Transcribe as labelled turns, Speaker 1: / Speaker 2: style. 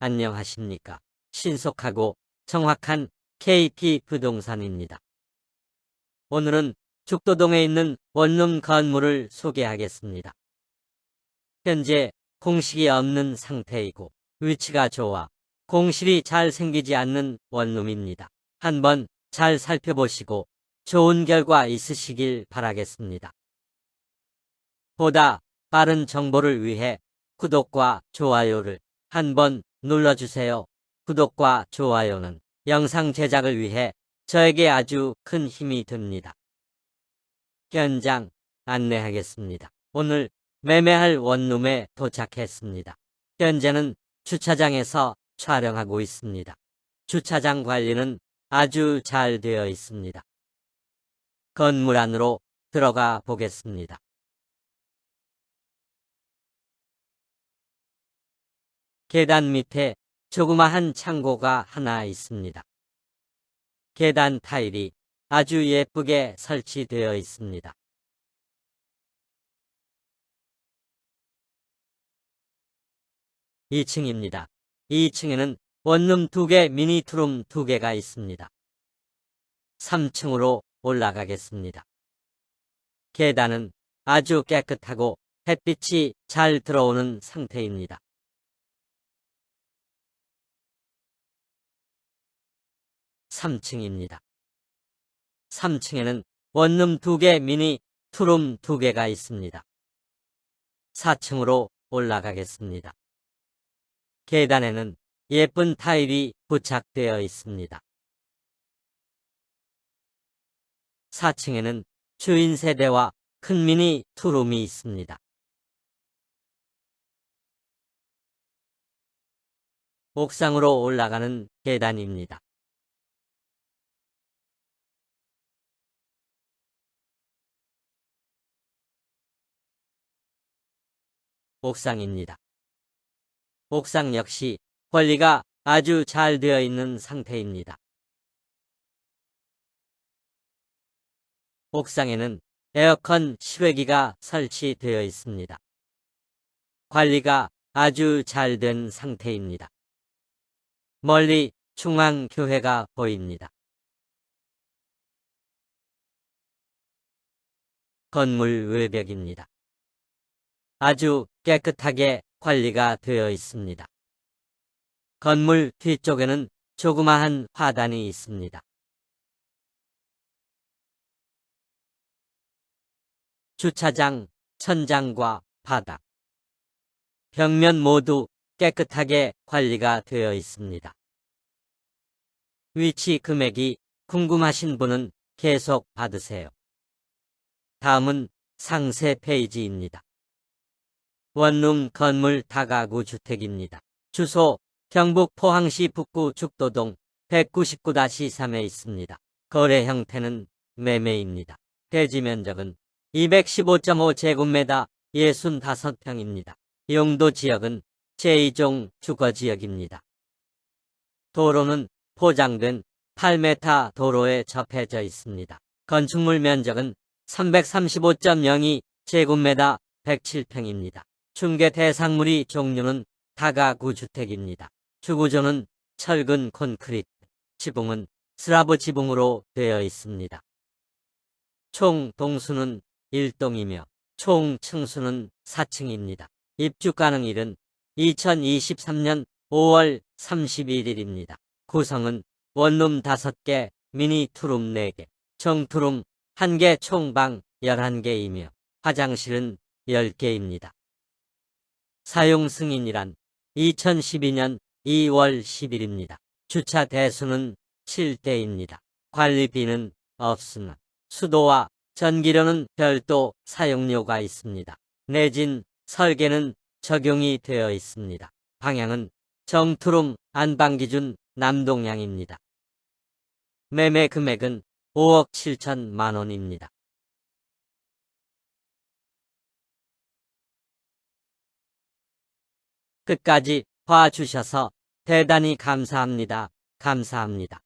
Speaker 1: 안녕하십니까. 신속하고 정확한 KP 부동산입니다. 오늘은 죽도동에 있는 원룸 건물을 소개하겠습니다. 현재 공식이 없는 상태이고 위치가 좋아 공실이 잘 생기지 않는 원룸입니다. 한번 잘 살펴보시고 좋은 결과 있으시길 바라겠습니다. 보다 빠른 정보를 위해 구독과 좋아요를 한번 눌러주세요. 구독과 좋아요는 영상 제작을 위해 저에게 아주 큰 힘이 됩니다. 현장 안내하겠습니다. 오늘 매매할 원룸에 도착했습니다. 현재는 주차장에서 촬영하고 있습니다. 주차장 관리는 아주 잘 되어 있습니다. 건물 안으로 들어가 보겠습니다. 계단 밑에 조그마한 창고가 하나 있습니다. 계단 타일이 아주 예쁘게 설치되어 있습니다. (2층입니다) 2층에는 원룸 두개 미니 투룸 두개가 있습니다. 3층으로 올라가겠습니다. 계단은 아주 깨끗하고 햇빛이 잘 들어오는 상태입니다. 3층입니다. 3층에는 원룸 두개 미니 투룸 두개가 있습니다. 4층으로 올라가겠습니다. 계단에는 예쁜 타일이 부착되어 있습니다. 4층에는 주인 세대와 큰 미니 투룸이 있습니다. 옥상으로 올라가는 계단입니다. 옥상입니다. 옥상 역시 관리가 아주 잘 되어 있는 상태입니다. 옥상에는 에어컨 실외기가 설치되어 있습니다. 관리가 아주 잘 된 상태입니다. 멀리 중앙교회가 보입니다. 건물 외벽입니다. 아주 깨끗하게 관리가 되어 있습니다. 건물 뒤쪽에는 조그마한 화단이 있습니다. 주차장, 천장과 바닥, 벽면 모두 깨끗하게 관리가 되어 있습니다. 위치 금액이 궁금하신 분은 계속 받으세요. 다음은 상세 페이지입니다. 원룸 건물 다가구 주택입니다. 주소 경북 포항시 북구 죽도동 199-3에 있습니다. 거래 형태는 매매입니다. 대지 면적은 215.5제곱미터 65평입니다. 용도 지역은 제2종 주거지역입니다. 도로는 포장된 8m 도로에 접해져 있습니다. 건축물 면적은 335.02제곱미터 107평입니다. 중개 대상물이 종류는 다가구 주택입니다. 주구조는 철근 콘크리트, 지붕은 슬라브 지붕으로 되어 있습니다. 총 동수는 1동이며 총 층수는 4층입니다. 입주 가능일은 2023년 5월 31일입니다. 구성은 원룸 5개, 미니 투룸 4개, 정투룸 1개 총방 11개이며 화장실은 10개입니다. 사용 승인이란 2012년 2월 10일입니다. 주차 대수는 7대입니다. 관리비는 없으나 수도와 전기료는 별도 사용료가 있습니다. 내진 설계는 적용이 되어 있습니다. 방향은 정투룸 안방기준 남동향입니다. 매매 금액은 5억 7천만 원입니다. 끝까지 봐주셔서 대단히 감사합니다. 감사합니다.